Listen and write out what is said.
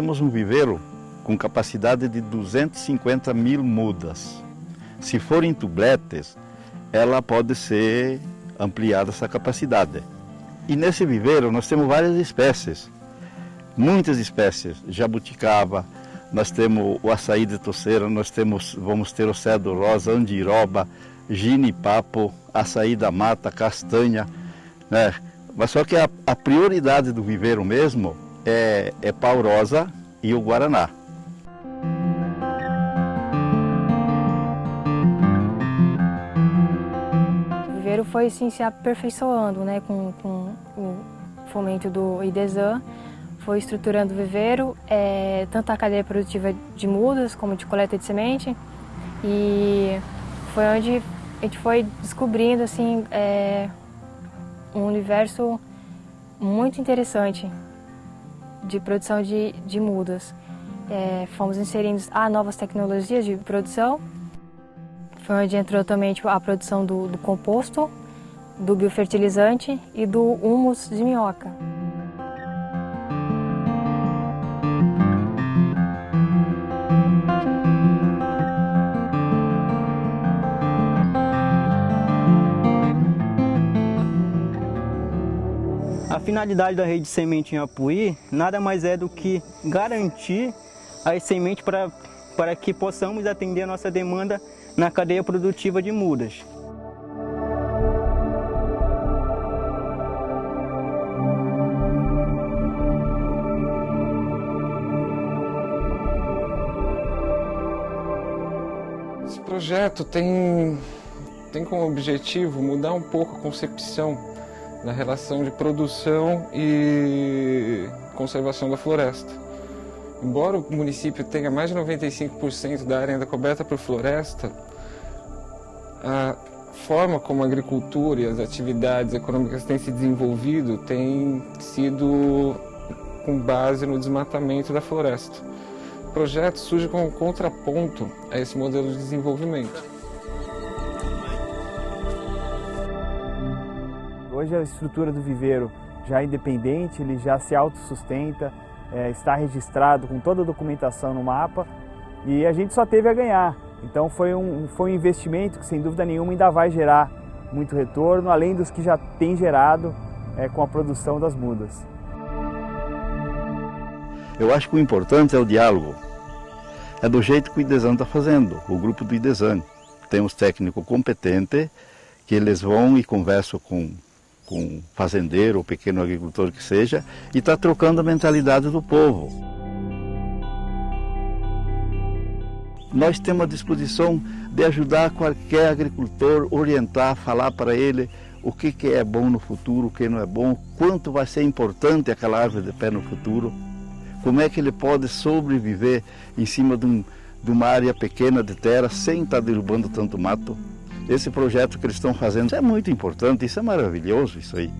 temos um viveiro com capacidade de 250 mil mudas. Se forem tubletes, ela pode ser ampliada essa capacidade. E nesse viveiro nós temos várias espécies, muitas espécies, jabuticaba, nós temos o açaí de toceira, nós temos, vamos ter o cedro rosa, andiroba, ginipapo, açaí da mata, castanha, né? Mas só que a, a prioridade do viveiro mesmo é, é pau rosa e o guaraná. O viveiro foi se aperfeiçoando né, com, com o fomento do IDESAN, foi estruturando o viveiro, é, tanto a cadeia produtiva de mudas como de coleta de semente, e foi onde a gente foi descobrindo assim, é, um universo muito interessante de produção de, de mudas. É, fomos inserindo ah, novas tecnologias de produção. Foi onde entrou também tipo, a produção do, do composto, do biofertilizante e do humus de minhoca. Finalidade da rede de semente em Apuí nada mais é do que garantir as sementes para, para que possamos atender a nossa demanda na cadeia produtiva de mudas. Esse projeto tem, tem como objetivo mudar um pouco a concepção na relação de produção e conservação da floresta. Embora o município tenha mais de 95% da área ainda coberta por floresta, a forma como a agricultura e as atividades econômicas têm se desenvolvido tem sido com base no desmatamento da floresta. O projeto surge como um contraponto a esse modelo de desenvolvimento. Hoje a estrutura do viveiro já é independente, ele já se autossustenta, é, está registrado com toda a documentação no mapa e a gente só teve a ganhar. Então foi um, foi um investimento que sem dúvida nenhuma ainda vai gerar muito retorno, além dos que já tem gerado é, com a produção das mudas. Eu acho que o importante é o diálogo. É do jeito que o IDESAN está fazendo, o grupo do IDESAN. Temos técnico competente que eles vão e conversam com com fazendeiro ou pequeno agricultor que seja, e está trocando a mentalidade do povo. Nós temos a disposição de ajudar qualquer agricultor, orientar, falar para ele o que, que é bom no futuro, o que não é bom, quanto vai ser importante aquela árvore de pé no futuro, como é que ele pode sobreviver em cima de, um, de uma área pequena de terra sem estar derrubando tanto mato. Esse projeto que eles estão fazendo é muito importante, isso é maravilhoso isso aí.